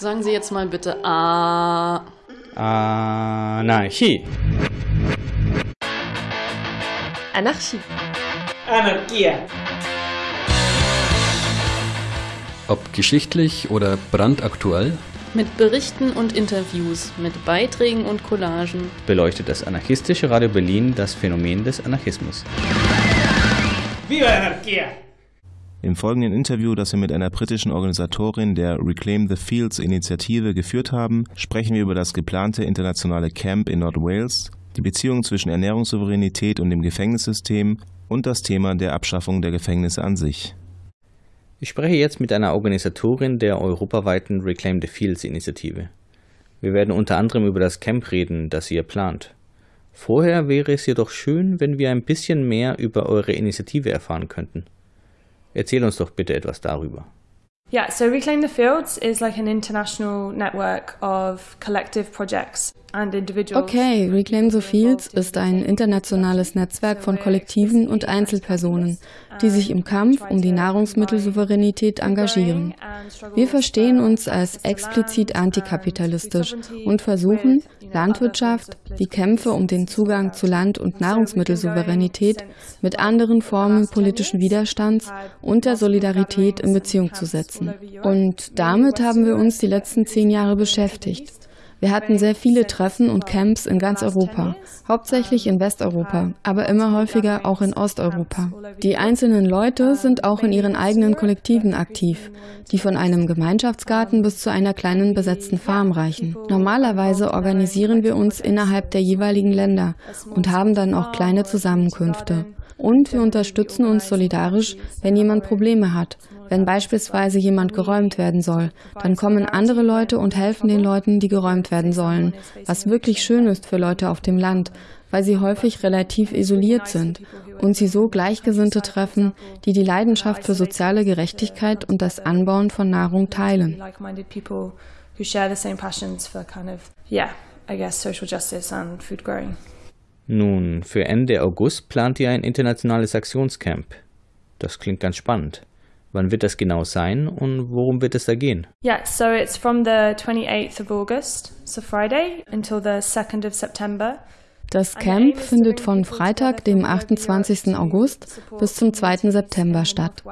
Sagen Sie jetzt mal bitte A. Anarchie. Anarchie. Anarchia. Ob geschichtlich oder brandaktuell, Mit Berichten und Interviews, mit Beiträgen und Collagen. beleuchtet das anarchistische Radio Berlin das Phänomen des Anarchismus. Viva la anarquía. Im folgenden Interview, das wir mit einer britischen Organisatorin der Reclaim the Fields Initiative geführt haben, sprechen wir über das geplante internationale Camp in Nordwales, die Beziehung zwischen Ernährungssouveränität und dem Gefängnissystem und das Thema der Abschaffung der Gefängnisse an sich. Ich spreche jetzt mit einer Organisatorin der europaweiten Reclaim the Fields Initiative. Wir werden unter anderem über das Camp reden, das ihr plant. Vorher wäre es jedoch schön, wenn wir ein bisschen mehr über eure Initiative erfahren könnten. Erzähl uns doch bitte etwas darüber. Yeah, so Reclaim the Fields is like an international network of collective projects and individuals. Okay, Reclaim the Fields ist ein internationales Netzwerk von Kollektiven und Einzelpersonen, die sich im Kampf um die Nahrungsmittelsouveränität engagieren. Wir verstehen uns als explizit antikapitalistisch und versuchen, Landwirtschaft, die Kämpfe um den Zugang zu Land- und Nahrungsmittelsouveränität mit anderen Formen politischen Widerstands und der Solidarität in Beziehung zu setzen. Und damit haben wir uns die letzten zehn Jahre beschäftigt. Wir hatten sehr viele Treffen und Camps in ganz Europa, hauptsächlich in Westeuropa, aber immer häufiger auch in Osteuropa. Die einzelnen Leute sind auch in ihren eigenen Kollektiven aktiv, die von einem Gemeinschaftsgarten bis zu einer kleinen besetzten Farm reichen. Normalerweise organisieren wir uns innerhalb der jeweiligen Länder und haben dann auch kleine Zusammenkünfte. Und wir unterstützen uns solidarisch, wenn jemand Probleme hat. Wenn beispielsweise jemand geräumt werden soll, dann kommen andere Leute und helfen den Leuten, die geräumt werden sollen. Was wirklich schön ist für Leute auf dem Land, weil sie häufig relativ isoliert sind und sie so Gleichgesinnte treffen, die die Leidenschaft für soziale Gerechtigkeit und das Anbauen von Nahrung teilen. Who share the same passions for kind of, yeah, I guess social justice and food growing. Nun, für Ende August plant ihr ein internationales Aktionscamp. Das klingt ganz spannend. Wann wird das genau sein und worum wird es da gehen? Yeah, so it's from the 28th of August, so Friday, until the 2nd of September. Das Camp findet von Freitag, dem 28. August bis zum 2. September statt.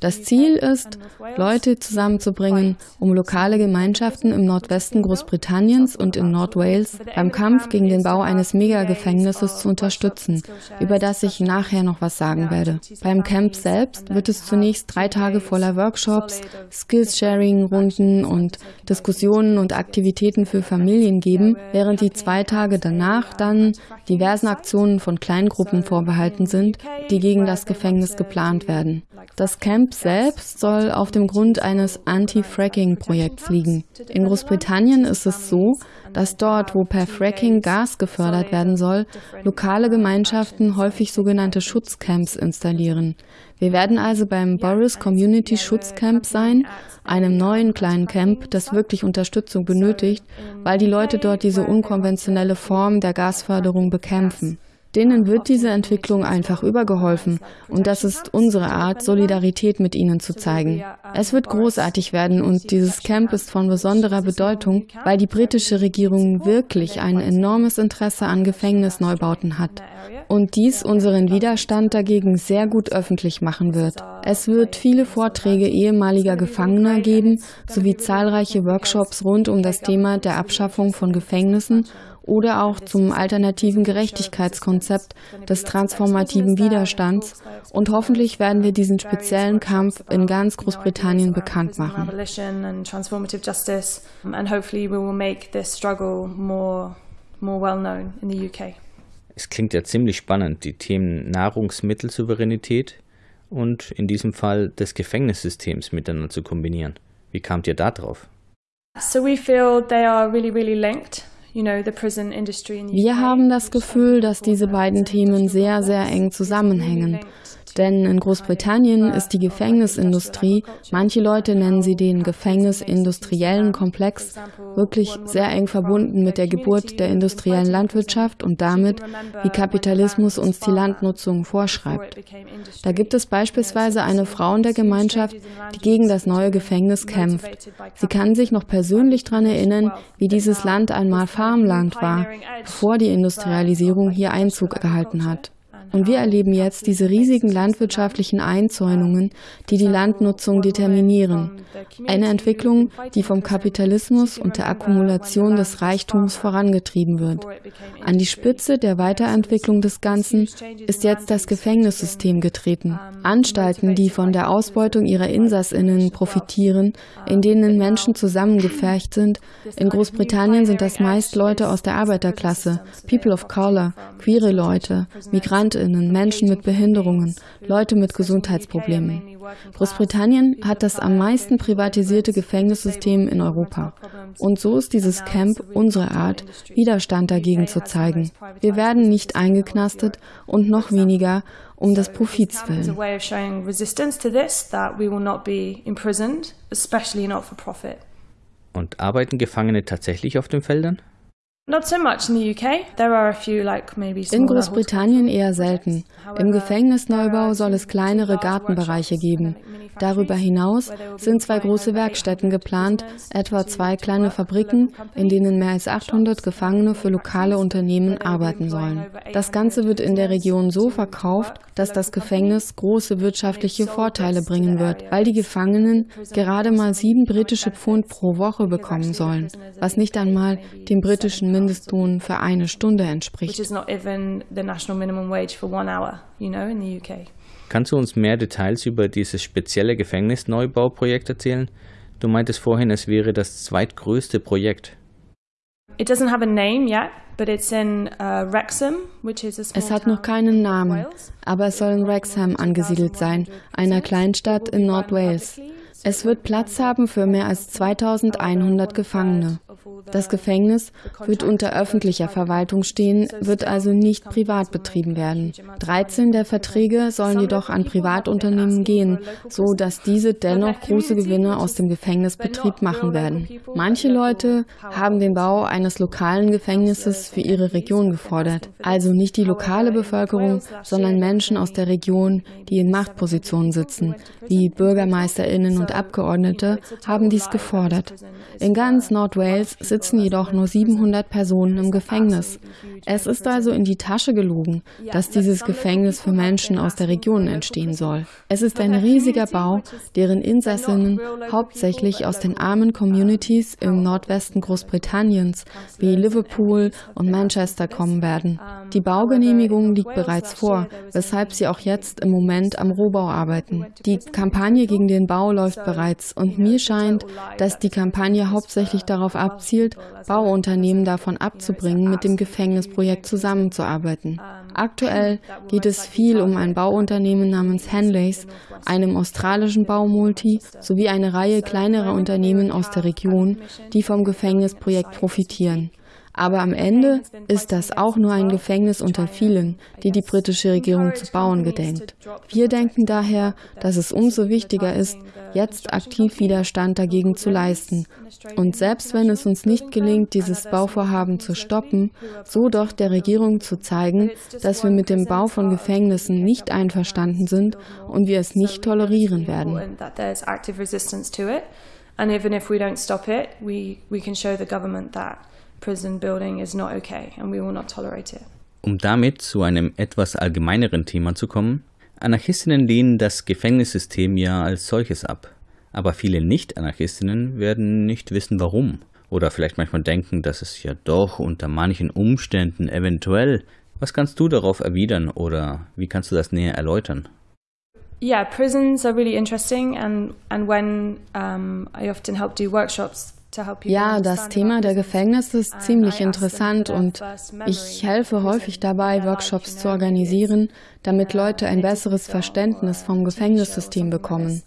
Das Ziel ist, Leute zusammenzubringen, um lokale Gemeinschaften im Nordwesten Großbritanniens und in Nordwales beim Kampf gegen den Bau eines Megagefängnisses zu unterstützen, über das ich nachher noch was sagen werde. Beim Camp selbst wird es zunächst drei Tage voller Workshops, Skills-Sharing-Runden und Diskussionen und Aktivitäten für Familien geben, während die zwei Tage danach dann diversen Aktionen von Kleingruppen vorbehalten sind, die gegen das Gefängnis geplant werden. Das Camp selbst soll auf dem Grund eines Anti-Fracking-Projekts liegen. In Großbritannien ist es so, dass dort, wo per Fracking Gas gefördert werden soll, lokale Gemeinschaften häufig sogenannte Schutzcamps installieren. Wir werden also beim Boris Community Schutzcamp sein, einem neuen kleinen Camp, das wirklich Unterstützung benötigt, weil die Leute dort diese unkonventionelle Form der Gasförderung bekämpfen. Denen wird diese Entwicklung einfach übergeholfen und das ist unsere Art, Solidarität mit ihnen zu zeigen. Es wird großartig werden und dieses Camp ist von besonderer Bedeutung, weil die britische Regierung wirklich ein enormes Interesse an Gefängnisneubauten hat und dies unseren Widerstand dagegen sehr gut öffentlich machen wird. Es wird viele Vorträge ehemaliger Gefangener geben, sowie zahlreiche Workshops rund um das Thema der Abschaffung von Gefängnissen oder auch zum alternativen Gerechtigkeitskonzept des transformativen Widerstands und hoffentlich werden wir diesen speziellen Kampf in ganz Großbritannien bekannt machen. Abolition and transformative justice, and hopefully we will make this struggle more, more well known in the UK. Es klingt ja ziemlich spannend, die Themen Nahrungsmittelsouveränität und in diesem Fall des Gefängnissystems miteinander zu kombinieren. Wie kamt ihr da drauf? So we feel they are really, really linked. Wir haben das Gefühl, dass diese beiden Themen sehr, sehr eng zusammenhängen. Denn in Großbritannien ist die Gefängnisindustrie, manche Leute nennen sie den gefängnisindustriellen Komplex, wirklich sehr eng verbunden mit der Geburt der industriellen Landwirtschaft und damit, wie Kapitalismus uns die Landnutzung vorschreibt. Da gibt es beispielsweise eine Frau in der Gemeinschaft, die gegen das neue Gefängnis kämpft. Sie kann sich noch persönlich daran erinnern, wie dieses Land einmal Farmland war, bevor die Industrialisierung hier Einzug gehalten hat. Und wir erleben jetzt diese riesigen landwirtschaftlichen Einzäunungen, die die Landnutzung determinieren. Eine Entwicklung, die vom Kapitalismus und der Akkumulation des Reichtums vorangetrieben wird. An die Spitze der Weiterentwicklung des Ganzen ist jetzt das Gefängnissystem getreten. Anstalten, die von der Ausbeutung ihrer Insassinnen profitieren, in denen Menschen zusammengefercht sind. In Großbritannien sind das meist Leute aus der Arbeiterklasse, People of Color, queere Leute, Migranten, Migrantinnen, Menschen mit Behinderungen, Leute mit Gesundheitsproblemen. Großbritannien hat das am meisten privatisierte Gefängnissystem in Europa. Und so ist dieses Camp unsere Art, Widerstand dagegen zu zeigen. Wir werden nicht eingeknastet und noch weniger um des Profits willen. Und arbeiten Gefangene tatsächlich auf den Feldern? In Großbritannien eher selten. Im Gefängnisneubau soll es kleinere Gartenbereiche geben. Darüber hinaus sind zwei große Werkstätten geplant, etwa zwei kleine Fabriken, in denen mehr als 800 Gefangene für lokale Unternehmen arbeiten sollen. Das Ganze wird in der Region so verkauft, dass das Gefängnis große wirtschaftliche Vorteile bringen wird, weil die Gefangenen gerade mal sieben britische Pfund pro Woche bekommen sollen, was nicht einmal dem britischen Mindestlohn für eine Stunde entspricht. Kannst du uns mehr Details über dieses spezielle Gefängnisneubauprojekt erzählen? Du meintest vorhin, es wäre das zweitgrößte Projekt. Uh, Es hat noch keinen Namen, aber es soll in Wrexham angesiedelt sein, einer Kleinstadt in Nordwales. Es wird Platz haben für mehr als 2100 Gefangene. Das Gefängnis wird unter öffentlicher Verwaltung stehen, wird also nicht privat betrieben werden. 13 der Verträge sollen jedoch an Privatunternehmen gehen, so dass diese dennoch große Gewinne aus dem Gefängnisbetrieb machen werden. Manche Leute haben den Bau eines lokalen Gefängnisses für ihre Region gefordert, also nicht die lokale Bevölkerung, sondern Menschen aus der Region, die in Machtpositionen sitzen, wie Bürgermeisterinnen und Abgeordnete, haben dies gefordert. In ganz Nordwales sitzen jedoch nur 700 Personen im Gefängnis. Es ist also in die Tasche gelogen, dass dieses Gefängnis für Menschen aus der Region entstehen soll. Es ist ein riesiger Bau, deren Insassinnen hauptsächlich aus den armen Communities im Nordwesten Großbritanniens wie Liverpool und Manchester kommen werden. Die Baugenehmigung liegt bereits vor, weshalb sie auch jetzt im Moment am Rohbau arbeiten. Die Kampagne gegen den Bau läuft bereits und mir scheint, dass die Kampagne hauptsächlich darauf abzielt, Bauunternehmen davon abzubringen, mit dem Gefängnisprojekt zusammenzuarbeiten. Aktuell geht es viel um ein Bauunternehmen namens Henleys, einem australischen Baumulti sowie eine Reihe kleinerer Unternehmen aus der Region, die vom Gefängnisprojekt profitieren. Aber am Ende ist das auch nur ein Gefängnis unter vielen, die die britische Regierung zu bauen gedenkt. Wir denken daher, dass es umso wichtiger ist, jetzt aktiv Widerstand dagegen zu leisten. Und selbst wenn es uns nicht gelingt, dieses Bauvorhaben zu stoppen, so doch der Regierung zu zeigen, dass wir mit dem Bau von Gefängnissen nicht einverstanden sind und wir es nicht tolerieren werden. And even if we don't stop it, we, we can show the government that prison building is not okay and we will not tolerate it. Um damit zu einem etwas allgemeineren Thema zu kommen, Anarchistinnen lehnen das Gefängnissystem ja als solches ab. Aber viele Nicht-Anarchistinnen werden nicht wissen, warum. Oder vielleicht manchmal denken, dass es ja doch unter manchen Umständen eventuell. Was kannst du darauf erwidern oder wie kannst du das näher erläutern? Yeah, prisons are really interesting and and when um, I often help do workshops ja, das Thema der Gefängnisse ist ziemlich interessant und ich helfe häufig dabei, Workshops zu organisieren, damit Leute ein besseres Verständnis vom Gefängnissystem bekommen.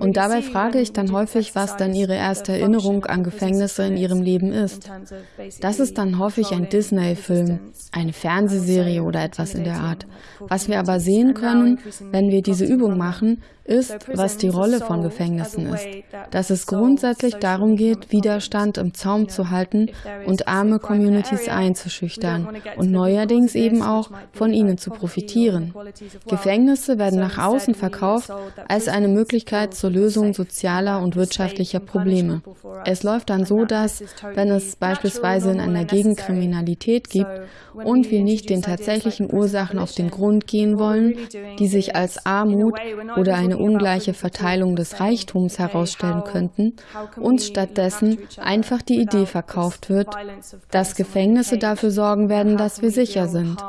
Und dabei frage ich dann häufig, was dann ihre erste Erinnerung an Gefängnisse in ihrem Leben ist. Das ist dann häufig ein Disney-Film, eine Fernsehserie oder etwas in der Art. Was wir aber sehen können, wenn wir diese Übung machen, ist, was die Rolle von Gefängnissen ist. Dass es grundsätzlich darum geht, Widerstand im Zaum zu halten und arme Communities einzuschüchtern und neuerdings eben auch von ihnen zu profitieren. Gefängnisse werden nach außen verkauft als eine Möglichkeit zur Lösung sozialer und wirtschaftlicher Probleme. Es läuft dann so, dass, wenn es beispielsweise in einer Gegend Kriminalität gibt und wir nicht den tatsächlichen Ursachen auf den Grund gehen wollen, die sich als Armut oder eine ungleiche Verteilung des Reichtums herausstellen könnten, uns stattdessen einfach die Idee verkauft wird, dass Gefängnisse dafür sorgen werden, dass wir sicher sind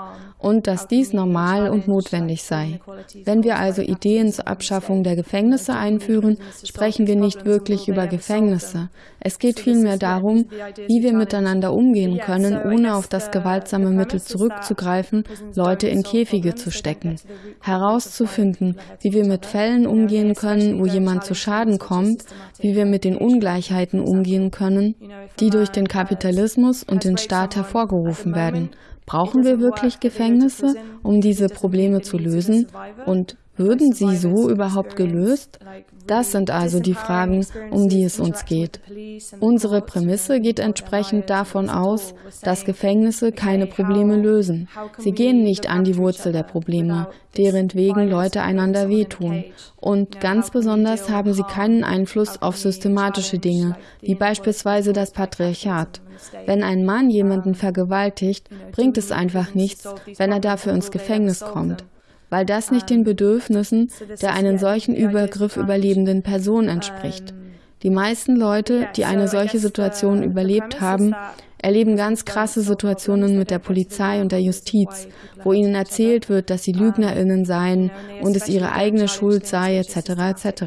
und dass dies normal und notwendig sei. Wenn wir also Ideen zur Abschaffung der Gefängnisse einführen, sprechen wir nicht wirklich über Gefängnisse. Es geht vielmehr darum, wie wir miteinander umgehen können, ohne auf das gewaltsame Mittel zurückzugreifen, Leute in Käfige zu stecken. Herauszufinden, wie wir mit Fällen umgehen können, wo jemand zu Schaden kommt, wie wir mit den Ungleichheiten umgehen können, die durch den Kapitalismus und den Staat hervorgerufen werden. Brauchen wir wirklich Gefängnisse, um diese Probleme zu lösen? Und würden sie so überhaupt gelöst? Das sind also die Fragen, um die es uns geht. Unsere Prämisse geht entsprechend davon aus, dass Gefängnisse keine Probleme lösen. Sie gehen nicht an die Wurzel der Probleme, deren wegen Leute einander wehtun. Und ganz besonders haben sie keinen Einfluss auf systematische Dinge, wie beispielsweise das Patriarchat. Wenn ein Mann jemanden vergewaltigt, bringt es einfach nichts, wenn er dafür ins Gefängnis kommt weil das nicht den Bedürfnissen der einen solchen Übergriff überlebenden Person entspricht. Die meisten Leute, die eine solche Situation überlebt haben, erleben ganz krasse Situationen mit der Polizei und der Justiz, wo ihnen erzählt wird, dass sie Lügnerinnen seien und es ihre eigene Schuld sei, etc. etc.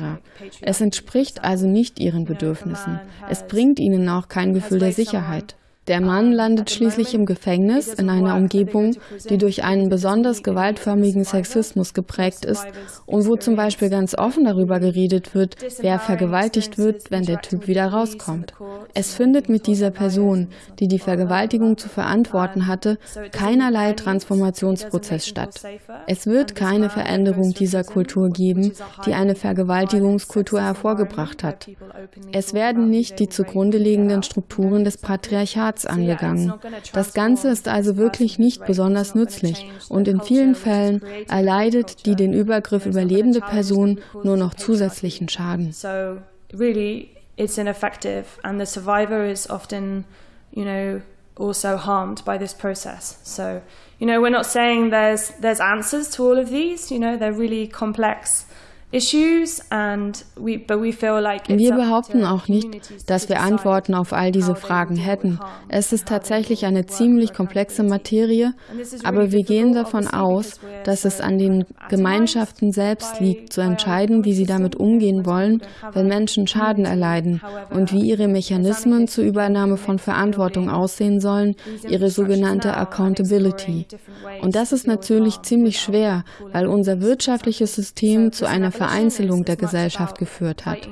Es entspricht also nicht ihren Bedürfnissen. Es bringt ihnen auch kein Gefühl der Sicherheit. Der Mann landet schließlich im Gefängnis in einer Umgebung, die durch einen besonders gewaltförmigen Sexismus geprägt ist und wo zum Beispiel ganz offen darüber geredet wird, wer vergewaltigt wird, wenn der Typ wieder rauskommt. Es findet mit dieser Person, die die Vergewaltigung zu verantworten hatte, keinerlei Transformationsprozess statt. Es wird keine Veränderung dieser Kultur geben, die eine Vergewaltigungskultur hervorgebracht hat. Es werden nicht die zugrunde liegenden Strukturen des Patriarchats Platz angegangen. Das Ganze ist also wirklich nicht besonders nützlich und in vielen Fällen erleidet die den Übergriff überlebende Person nur noch zusätzlichen Schaden. it's ineffective and the survivor is often, also harmed by this process. So, you know, we're not saying there's there's answers to all of these, you know, they're really complex wir behaupten auch nicht, dass wir Antworten auf all diese Fragen hätten. Es ist tatsächlich eine ziemlich komplexe Materie, aber wir gehen davon aus, dass es an den Gemeinschaften selbst liegt, zu entscheiden, wie sie damit umgehen wollen, wenn Menschen Schaden erleiden und wie ihre Mechanismen zur Übernahme von Verantwortung aussehen sollen, ihre sogenannte Accountability. Und das ist natürlich ziemlich schwer, weil unser wirtschaftliches System zu einer Vereinzelung der Gesellschaft geführt hat.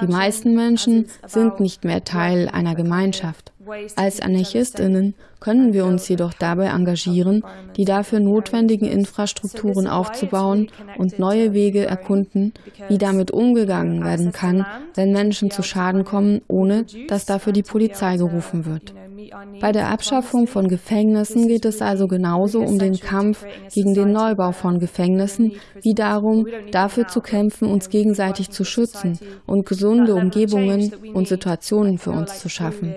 Die meisten Menschen sind nicht mehr Teil einer Gemeinschaft. Als Anarchistinnen können wir uns jedoch dabei engagieren, die dafür notwendigen Infrastrukturen aufzubauen und neue Wege erkunden, wie damit umgegangen werden kann, wenn Menschen zu Schaden kommen, ohne dass dafür die Polizei gerufen wird. Bei der Abschaffung von Gefängnissen geht es also genauso um den Kampf gegen den Neubau von Gefängnissen wie darum, dafür zu kämpfen, uns gegenseitig zu schützen und gesunde Umgebungen und Situationen für uns zu schaffen.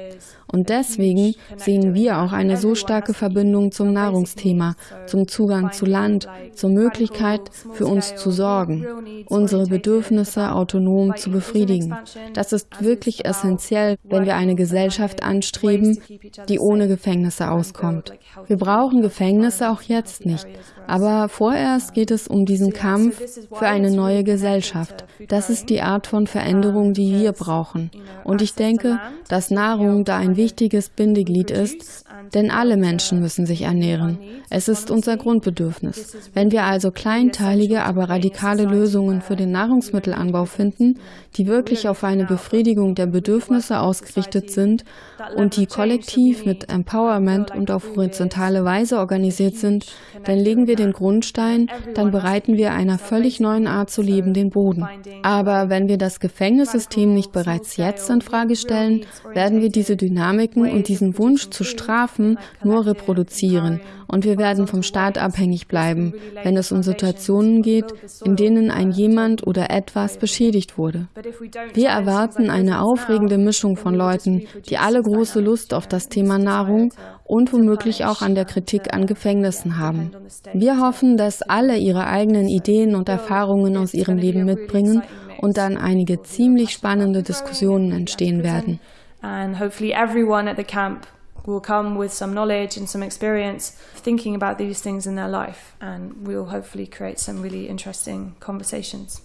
Und deswegen sehen wir auch eine so starke Verbindung zum Nahrungsthema, zum Zugang zu Land, zur Möglichkeit, für uns zu sorgen, unsere Bedürfnisse autonom zu befriedigen. Das ist wirklich essentiell, wenn wir eine Gesellschaft anstreben, die ohne Gefängnisse auskommt. Wir brauchen Gefängnisse auch jetzt nicht, aber vorerst geht es um diesen Kampf für eine neue Gesellschaft. Das ist die Art von Veränderung, die wir brauchen. Und ich denke, dass Nahrung da ein wichtiges Bindeglied ist, denn alle Menschen müssen sich ernähren. Es ist unser Grundbedürfnis. Wenn wir also kleinteilige, aber radikale Lösungen für den Nahrungsmittelanbau finden, die wirklich auf eine Befriedigung der Bedürfnisse ausgerichtet sind und die kollektiv mit Empowerment und auf horizontale Weise organisiert sind, dann legen wir den Grundstein, dann bereiten wir einer völlig neuen Art zu leben den Boden. Aber wenn wir das Gefängnissystem nicht bereits jetzt in Frage stellen, werden wir diese Dynamiken und diesen Wunsch zu strafen nur reproduzieren und wir werden vom Staat abhängig bleiben, wenn es um Situationen geht, in denen ein jemand oder etwas beschädigt wurde. Wir erwarten eine aufregende Mischung von Leuten, die alle große Lust auf das Thema Nahrung und womöglich auch an der Kritik an Gefängnissen haben. Wir hoffen, dass alle ihre eigenen Ideen und Erfahrungen aus ihrem Leben mitbringen und dann einige ziemlich spannende Diskussionen entstehen werden. And hopefully everyone at the camp will come with some knowledge and some experience thinking about these things in their life and we'll hopefully create some really interesting conversations.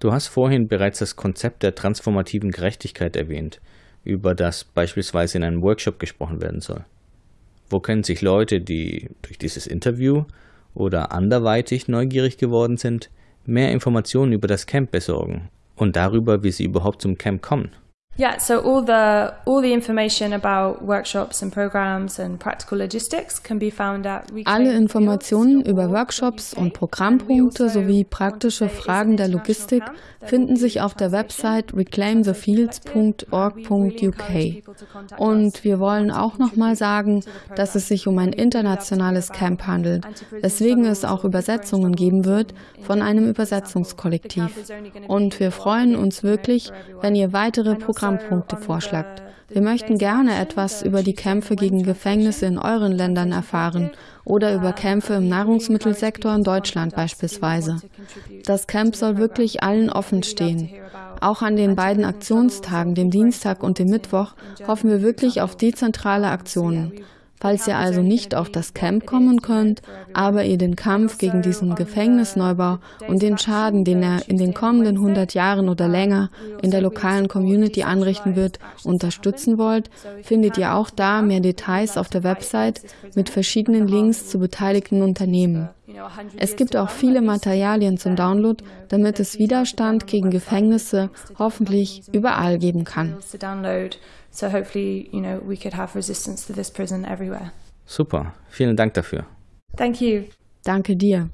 Du hast vorhin bereits das Konzept der transformativen Gerechtigkeit erwähnt, über das beispielsweise in einem Workshop gesprochen werden soll. Wo können sich Leute, die durch dieses Interview oder anderweitig neugierig geworden sind, mehr Informationen über das Camp besorgen und darüber, wie sie überhaupt zum Camp kommen? Yeah, so all the all the information about workshops and programs and practical logistics can be found at Alle Informationen über Workshops und Programmpunkte sowie praktische Fragen der Logistik finden sich auf der Website reclaimthefields.org.uk. Und wir wollen auch nochmal sagen, dass es sich um ein internationales Camp handelt, weswegen es auch Übersetzungen geben wird von einem Übersetzungskollektiv. Und wir freuen uns wirklich, wenn ihr weitere Programme Programmpunkte vorschlagt. Wir möchten gerne etwas über die Kämpfe gegen Gefängnisse in euren Ländern erfahren oder über Kämpfe im Nahrungsmittelsektor in Deutschland beispielsweise. Das Camp soll wirklich allen offen stehen. Auch an den beiden Aktionstagen, dem Dienstag und dem Mittwoch, hoffen wir wirklich auf dezentrale Aktionen. Falls ihr also nicht auf das Camp kommen könnt, aber ihr den Kampf gegen diesen Gefängnisneubau und den Schaden, den er in den kommenden 100 Jahren oder länger in der lokalen Community anrichten wird, unterstützen wollt, findet ihr auch da mehr Details auf der Website mit verschiedenen Links zu beteiligten Unternehmen. Es gibt auch viele Materialien zum Download, damit es Widerstand gegen Gefängnisse hoffentlich überall geben kann. So hopefully, you know, we could have resistance to this prison everywhere. Super, vielen Dank dafür. Thank you. Danke dir.